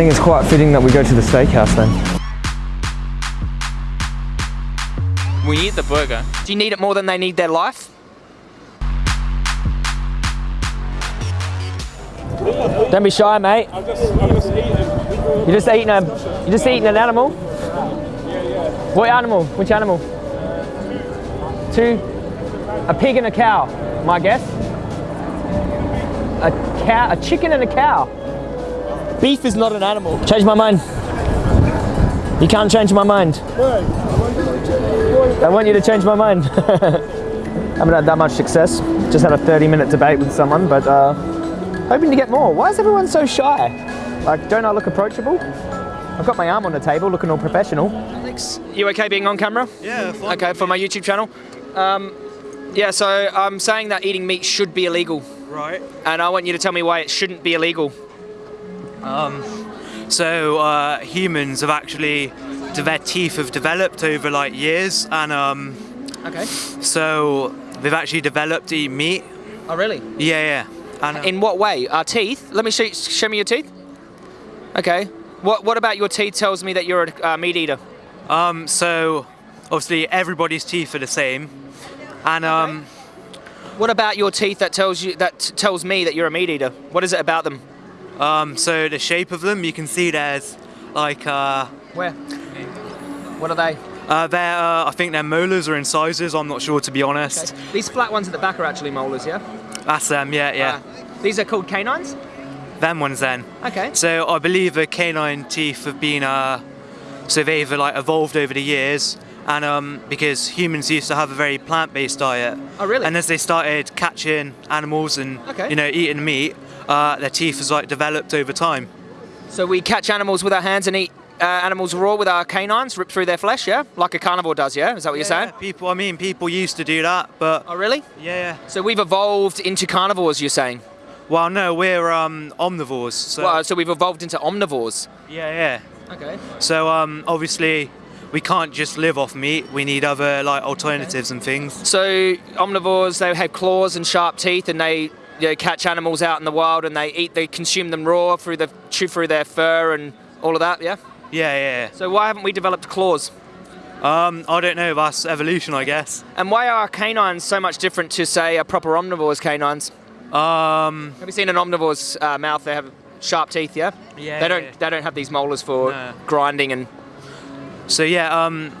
think it's quite fitting that we go to the steakhouse then. We need the burger. Do you need it more than they need their life? Don't be shy, mate. I'm just, I'm just eating. You're just eating a, you're just eating an animal. What animal? Which animal? Two. A pig and a cow. My guess. A cow, a chicken and a cow. Beef is not an animal. Change my mind. You can't change my mind. I want you to change my mind. I haven't had that much success. Just had a 30 minute debate with someone, but uh, hoping to get more. Why is everyone so shy? Like, don't I look approachable? I've got my arm on the table, looking all professional. Alex, you okay being on camera? Yeah, fine. Okay, for my YouTube channel. Um, yeah, so I'm saying that eating meat should be illegal, Right. and I want you to tell me why it shouldn't be illegal. So uh, humans have actually, their teeth have developed over like years, and um, Okay. so they've actually developed to eat meat. Oh, really? Yeah, yeah. And uh, In what way? Our teeth? Let me show, show me your teeth. Okay. What What about your teeth tells me that you're a uh, meat eater? um, so obviously everybody's teeth are the same, and um, What about your teeth that tells you that tells me that you're a meat eater? What is it about them? Um, so the shape of them, you can see there's like uh, Where? What are they? uh, their uh, I think they're molars or incisors. I'm not sure to be honest. These flat ones at the back are actually molars, yeah? That's them. Yeah, yeah. Ah. these are called canines? Them ones then. Okay. So I believe the canine teeth have been, uh, so they've like evolved over the years, and um, because humans used to have a very plant-based diet. Oh, really? And as they started catching animals and Okay. you know eating meat, uh, their teeth has like developed over time. So we catch animals with our hands and eat uh, animals raw with our canines, rip through their flesh, yeah? Like a carnivore does, yeah? Is that what you're saying? Yeah, people, I mean, people used to do that, but Oh, really? yeah, yeah. So we've evolved into carnivores, you're saying? Well, no, we're um, omnivores. So Well, so we've evolved into omnivores. yeah, yeah. Okay. So um, obviously, we can't just live off meat. We need other like alternatives and things. So omnivores, they have claws and sharp teeth, and they you know, catch animals out in the wild, and they eat, they consume them raw through the chew through their fur and all of that. Yeah. Yeah, yeah. So why haven't we developed claws? Um, I don't know. That's evolution, I guess. And why are canines so much different to, say, a proper omnivore's canines? Um, Have you seen an omnivore's uh, mouth? They have sharp teeth. Yeah. Yeah, They don't. yeah. They don't have these molars for No. grinding and. so yeah. Um,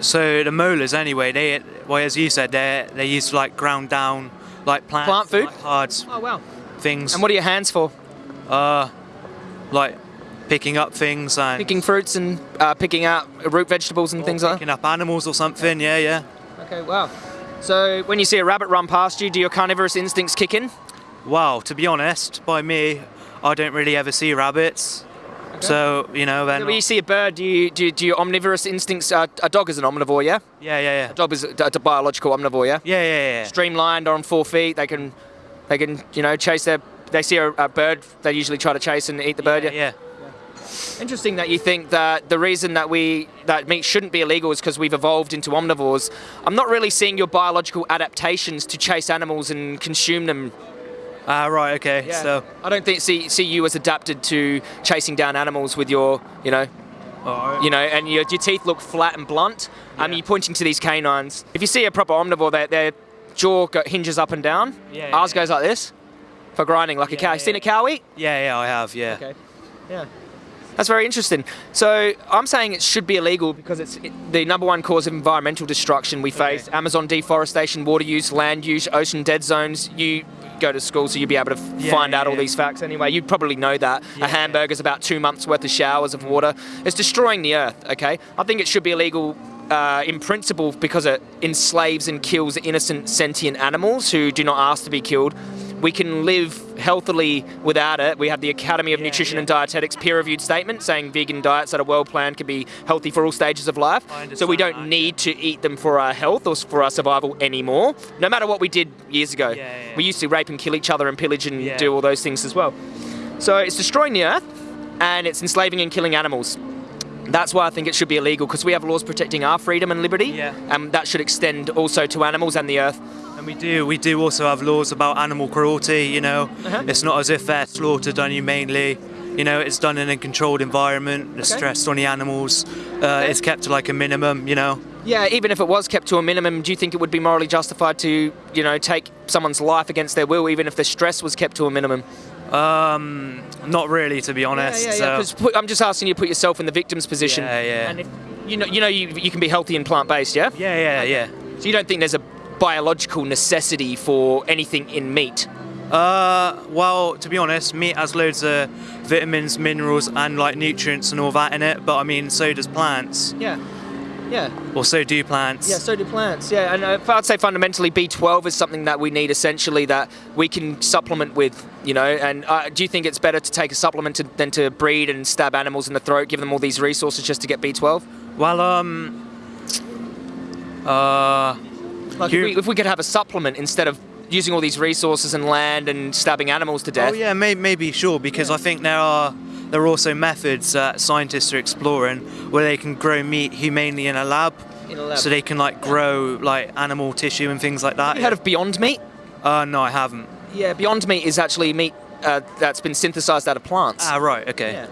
so the molars, anyway, they well, as you said, they they used to like ground down like plants, Plant food? like, hard Oh wow. things. And what are your hands for? uh, like picking up things and Picking fruits and uh, picking out root vegetables and things like that. picking up animals or something. Yeah, yeah. Okay. Wow. So when you see a rabbit run past you, do your carnivorous instincts kick in? Wow. To be honest, by me, I don't really ever see rabbits. So you know, then When you see a bird, do you do, do your omnivorous instincts? Uh, a dog is an omnivore, yeah. yeah, yeah, yeah. A dog is a, a biological omnivore, yeah. Yeah, yeah, yeah. Streamlined on four feet, they can, they can, you know, chase their. They see a, a bird, they usually try to chase and eat the bird. yeah, yeah. Interesting that you think that the reason that we that meat shouldn't be illegal is because we've evolved into omnivores. I'm not really seeing your biological adaptations to chase animals and consume them. Ah, right. Okay. Yeah. So, I don't think see see you as adapted to chasing down animals with your, you know, you know, and your, your teeth look flat and blunt. Um, Yeah. you're pointing to these canines. If you see a proper omnivore, their, their jaw go, hinges up and down. Yeah, Ours yeah. goes like this for grinding, like a cow. You seen a cow eat? yeah, yeah. I have. Yeah. Okay. Yeah. That's very interesting. So I'm saying it should be illegal because it's the number one cause of environmental destruction we face: Amazon deforestation, water use, land use, ocean dead zones. You go to school, so you'll be able to Yeah, find yeah, out all yeah. these facts anyway. You'd probably know that a hamburger's about two months worth of showers of water. It's destroying the earth. Okay, I think it should be illegal. Uh, in principle, because it enslaves and kills innocent sentient animals who do not ask to be killed, we can live healthily without it. We have the Academy of Yeah, Nutrition yeah. and Dietetics peer-reviewed statement saying vegan diets that are well planned can be healthy for all stages of life. So we don't that, need to eat them for our health or for our survival anymore. No matter what we did years ago, Yeah, yeah. we used to rape and kill each other and pillage and Yeah. do all those things as well. So it's destroying the earth and it's enslaving and killing animals. That's why I think it should be illegal because we have laws protecting our freedom and liberty, Yeah. and that should extend also to animals and the earth. And we do, we do also have laws about animal cruelty. You know, Uh-huh. it's not as if they're slaughtered unhumanely. You know, it's done in a controlled environment. The Okay. stress on the animals uh, is kept to like a minimum. You know. Yeah, even if it was kept to a minimum, do you think it would be morally justified to, you know, take someone's life against their will, even if the stress was kept to a minimum? Um, not really, to be honest. Yeah, yeah, yeah. so- put- I'm just asking you to put yourself in the victim's position. Yeah, yeah. And if, you know, you know, you, you can be healthy and plant-based, yeah. yeah, yeah, yeah. So you don't think there's a biological necessity for anything in meat? Uh, well, to be honest, meat has loads of vitamins, minerals, and like nutrients and all that in it. But I mean, so does plants, Yeah. Yeah. or so do plants. Yeah, so do plants. Yeah, and uh, I'd say fundamentally B12 is something that we need essentially that we can supplement with, you know. And uh, do you think it's better to take a supplement to, than to breed and stab animals in the throat, give them all these resources just to get B12? Well, um, uh, Like if, we, if we could have a supplement instead of using all these resources and land and stabbing animals to death. oh yeah, may, maybe sure because I think there are there are also methods that scientists are exploring where they can grow meat humanely in a lab. In a lab. So they can like grow like animal tissue and things like that. Have you heard of Beyond Meat? Uh, no, I haven't. Yeah, Beyond Meat is actually meat uh, that's been synthesized out of plants. Ah, right. Okay. Yeah.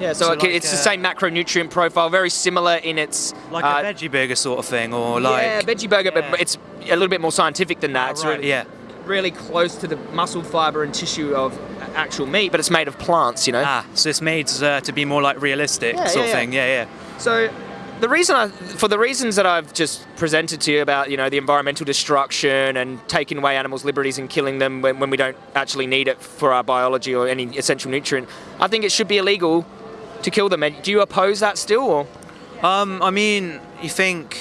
Yeah, so, So like, it's the uh, same macronutrient profile, very similar in its Like uh, a veggie burger sort of thing, or like yeah, veggie burger, Yeah. but it's a little bit more scientific than that. It's right, really, yeah. Really close to the muscle fiber and tissue of actual meat, but it's made of plants, you know. Ah, so it's made uh, to be more like realistic Yeah, sort yeah, of thing. Yeah, yeah. So the reason I, for the reasons that I've just presented to you about, you know, the environmental destruction and taking away animals' liberties and killing them when, when we don't actually need it for our biology or any essential nutrient, I think it should be illegal to kill them. And Do you oppose that still, or? Um, I mean, you think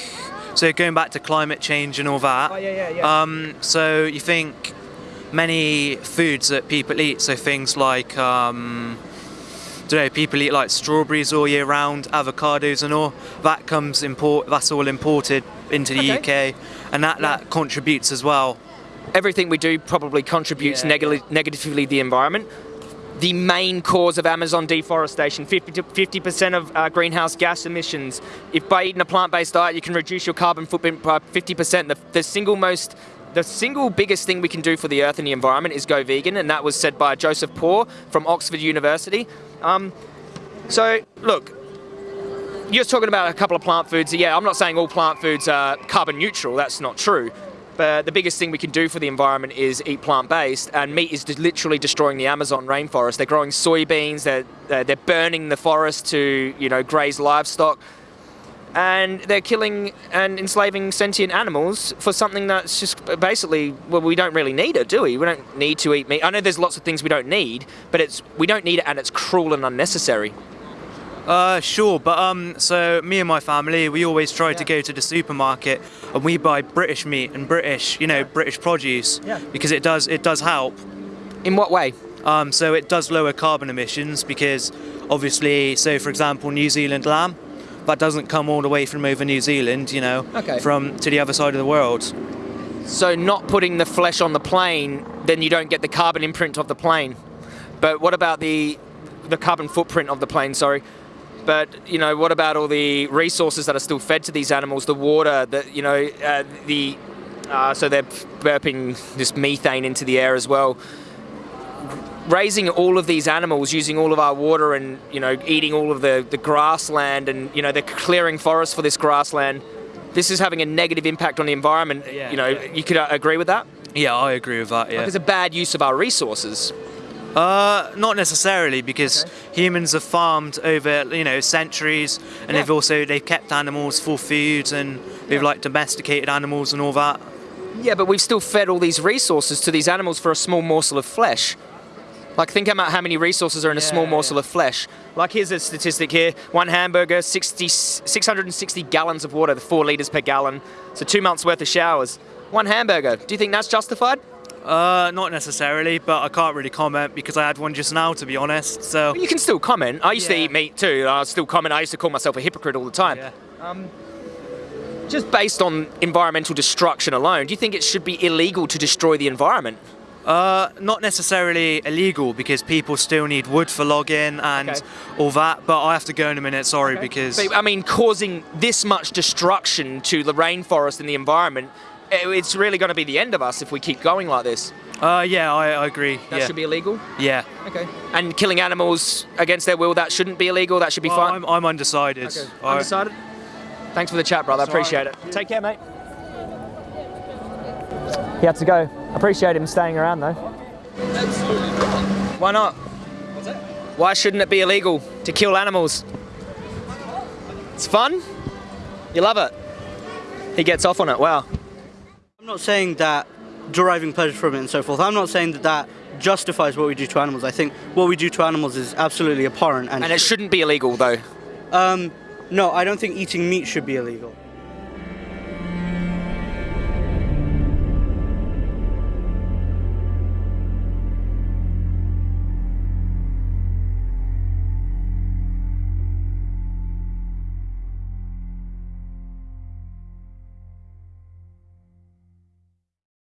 so? Going back to climate change and all that. Oh, yeah, yeah, yeah. Um, so you think many foods that people eat, so things like um, don't know, people eat like strawberries all year round, avocados and all. That comes import. That's all imported into the Okay. UK, and that that contributes as well. everything we do probably contributes Yeah, neg- negatively the environment. The main cause of Amazon deforestation, 50 to 50% of uh, greenhouse gas emissions. If by eating a plant-based diet you can reduce your carbon footprint by 50%, the, the single most the single biggest thing we can do for the earth and the environment is go vegan, and that was said by Joseph Poore from Oxford University. Um, so, look, you're talking about a couple of plant foods. Yeah, I'm not saying all plant foods are carbon neutral. That's not true. But the biggest thing we can do for the environment is eat plant-based, and meat is literally destroying the Amazon rainforest. They're growing soybeans. They're they're they're burning the forest to you know graze livestock, and they're killing and enslaving sentient animals for something that's just basically well we don't really need it, do we? We don't need to eat meat. I know there's lots of things we don't need, but it's we don't need it, and it's cruel and unnecessary. Uh, sure, but um, so me and my family, we always try Yeah. to go to the supermarket and we buy British meat and British, you know, British produce Yeah. because it does it does help. In what way? Um, so it does lower carbon emissions because obviously, so for example, New Zealand lamb, that doesn't come all the way from over New Zealand, you know, Okay. from to the other side of the world. So not putting the flesh on the plane, then you don't get the carbon imprint of the plane. But what about the the carbon footprint of the plane? Sorry. But you know, what about all the resources that are still fed to these animals? The water, that you know, uh, the uh, so they're burping this methane into the air as well. Raising all of these animals, using all of our water, and you know, eating all of the the grassland, and you know, they're clearing forests for this grassland. This is having a negative impact on the environment. Yeah, you know, yeah. you could uh, agree with that. Yeah, I agree with that. Yeah. Like it's a bad use of our resources. Uh, not necessarily, because humans have farmed over you know centuries, and Yeah. they've also they've kept animals for food, and they've Yeah. like domesticated animals and all that. Yeah, but we've still fed all these resources to these animals for a small morsel of flesh. Like, think about how many resources are in a small morsel yeah. of flesh. Like, here's a statistic here one hamburger, 60, 660 gallons of water, the four litres per gallon. So, two months worth of showers. One hamburger. Do you think that's justified? Uh, not necessarily, but I can't really comment because I had one just now, to be honest. So You can still comment. I used to eat meat too. I still comment. I used to call myself a hypocrite all the time. yeah. Just based on environmental destruction alone, do you think it should be illegal to destroy the environment? Uh, not necessarily illegal because people still need wood for logging and Okay. all that. But I have to go in a minute. Sorry, because But, I mean, causing this much destruction to the rainforest and the environment, it's really going to be the end of us if we keep going like this. Uh, yeah, I, I agree. That yeah. should be illegal. yeah. Okay. And killing animals against their will, that shouldn't be illegal. That should be Well, fine. I'm, I'm undecided. Okay. I- Undecided. Thanks for the chat, brother. I appreciate it. Take care, mate. He had to go. Appreciate him staying around though. Why not? Why shouldn't it be illegal to kill animals? It's fun. You love it. He gets off on it. Wow. I'm not saying that deriving pleasure from it and so forth. I'm not saying that that justifies what we do to animals. I think what we do to animals is absolutely abhorrent. And, And it shouldn't be illegal though. um, no, I don't think eating meat should be illegal.